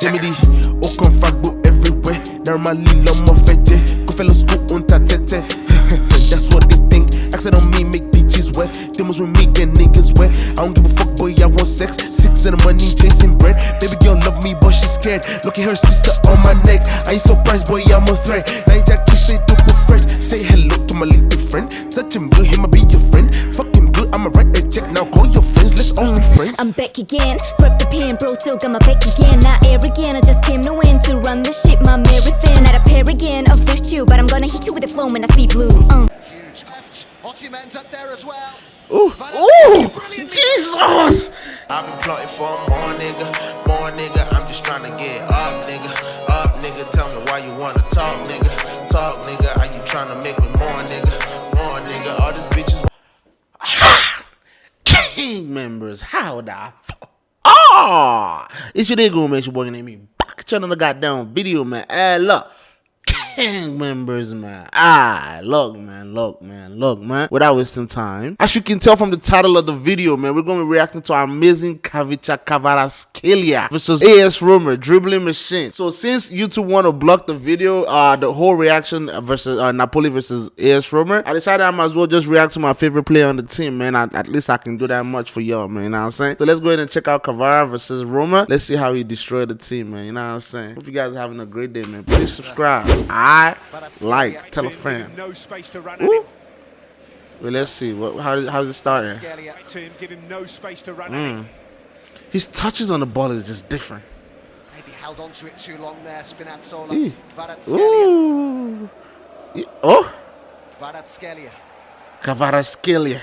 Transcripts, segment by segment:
Gemini, aucun fuckboy everywhere. Normally, l'homme en fait, go fellow school on ta tête. That's what they think. Accent on me, make bitches wet. Demos with me, get niggas wet. I don't give a fuck, boy, I want sex. Six and the money, chasing bread. Baby girl love me, but she's scared. Look at her sister on my neck. I ain't surprised, boy, I'm a threat. Now you just kiss it super fresh. Say hello to my little friend. Touch him good, him, I be your I'm back again. Grab the pen, bro, still got my back again. Not arrogant, I just came to win. To run this shit, my marathon. Not a paragon of virtue, but I'm gonna hit you with a flow when I speed blue. Uh. Huge left. Osimhen's up there as well. Ooh, ooh, Jesus! I've been plotting for more nigga, more nigga. I'm just trying to get up, nigga, up, nigga. Tell me why you wanna talk, nigga, talk, nigga. Are you trying to make Members, how the fuck? Ah! It's your nigga, man. It's your boy named me. Back channel the goddamn video, man. Hey, look. King members, man. Ah, look, man, look, man, look, man. Without wasting time, as you can tell from the title of the video, man, we're gonna be reacting to our amazing Kavicha Kvaratskhelia versus AS Roma dribbling machine. So since YouTube want to block the video, uh, the whole reaction versus uh, Napoli versus AS Roma, I decided I might as well just react to my favorite player on the team, man. At least I can do that much for y'all, man. You know what I'm saying? So let's go ahead and check out Kavara versus Roma. Let's see how he destroyed the team, man. You know what I'm saying? Hope you guys are having a great day, man. Please subscribe. I like, tell a friend. No space to run Ooh. Well, let's see. What? How? How's it starting? To him, give him no space to run Mm. His touches on the ball is just different. Maybe held on to it too long there, Spinazzola. Kvaratskhelia. Ooh. Oh, Kvaratskhelia. Kvaratskhelia.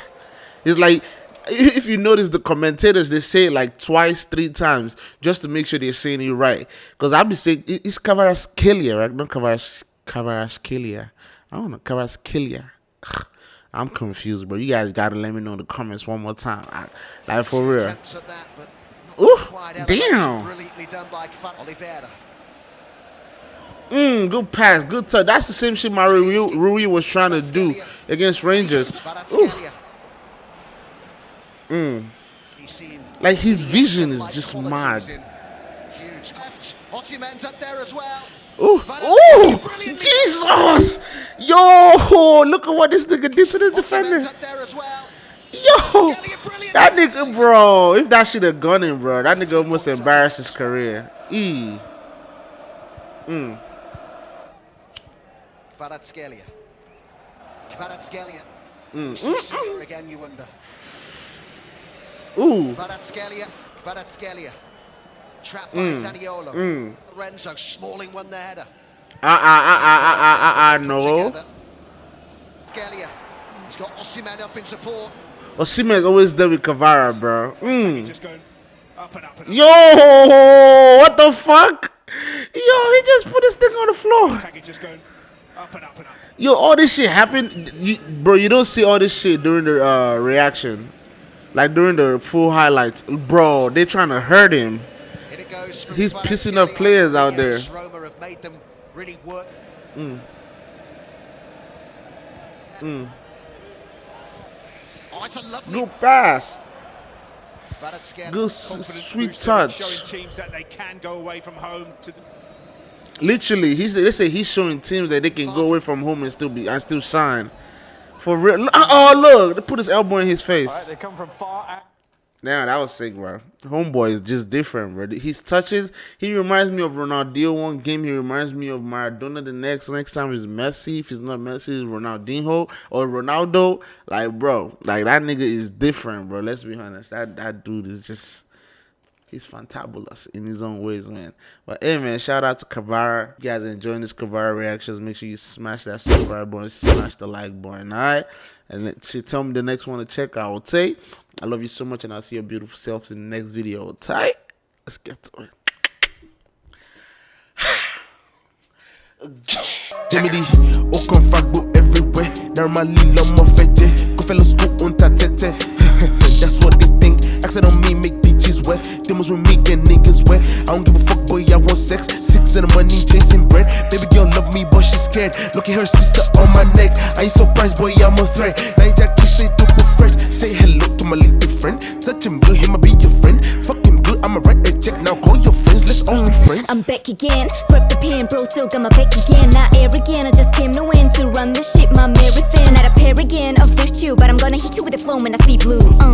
It's like if you notice the commentators, they say it like twice, three times just to make sure they're saying it right. Because I'll be saying it- it's Kvaratskhelia, right? Not Kvaras Kvaratskhelia. I don't know Kvaratskhelia. I'm confused, bro. You guys gotta let me know in the comments one more time. I, like for real. That, Ooh, damn. Brilliantly done by Kvarat- Olivera. Mm, good pass, good touch. That's the same shit my Rui, Rui was trying to do against Rangers. Ooh, Kvaratskhelia. mm. Like his vision is just mad. Huge left. Osimhen's up there as well. Ooh, ooh, Jesus! Yo, look at what this nigga did to the defender. up there as well. Yo, that nigga, bro. If that shit have gone in, bro, that nigga almost embarrassed his career. E. Mm. Kvaratskhelia. Kvaratskhelia. Mm. Is she again, you wonder. Ooh. Kvaratskhelia. Kvaratskhelia. Trapped by Mm. Zaniolo. Mm. Lorenzo Smalling won the header. Ah, ah, ah, ah, ah, ah, ah, ah, no. Scalia. He's got Osimhen up in support. Osimhen always there with Kavara, bro. Mm. Up and up and up. Yo, what the fuck? Yo, he just put this thing on the floor. Tag is just going up and up and up. Yo, all this shit happened, you, bro. You don't see all this shit during the uh, reaction, like during the full highlights, bro. They trying to hurt him. Here it goes from He's pissing off players out there. Roma have made them really work. Mm. Mm. Oh, it's a lovely Good pass, Kvaratskhelia. good s- Confidence sweet booster, touch. Showing teams that they can go away from home to the Literally, he's they say he's showing teams that they can go away from home and still be and still shine. For real. Oh look, they put his elbow in his face. Damn, that was sick, bro. Homeboy is just different, bro. His touches, he reminds me of Ronaldinho one game. He reminds me of Maradona the next. Next time is Messi. If it's not Messi, it's Ronaldinho or Ronaldo. Like, bro, like that nigga is different, bro. Let's be honest. That that dude is just he's fantabulous in his own ways, man. But hey, man, shout out to Kavara. You guys enjoying this Kavara reactions? Make sure you smash that subscribe button, smash the like button, all right? And she tell me the next one to check out. Okay? I love you so much, and I'll see your beautiful selves in the next video. Tight. Let's get to it. Gemini, aucun fuckboy everywhere. Normally, l'homme en fait, go fellow school on ta tête. That's what they think. Accent on me, make Demos with me, get niggas wet. I don't give a fuck, boy, I want sex. Six and the money, chasing bread. Baby girl love me, but she's scared. Look at her sister on my neck. I ain't surprised, boy, I'm a threat. You just kiss it super fresh. Say hello to my little friend. Touch him good, him, I be your friend. Fuck him good, I'ma write a check. Now call your friends, let's only friends? I'm back again. Grab the pen, bro, still got my back again. Not arrogant, I just came to win to run the shit, my marathon. Not a again, of virtue, but I'm gonna hit you with a flow when I speed blue. Uh.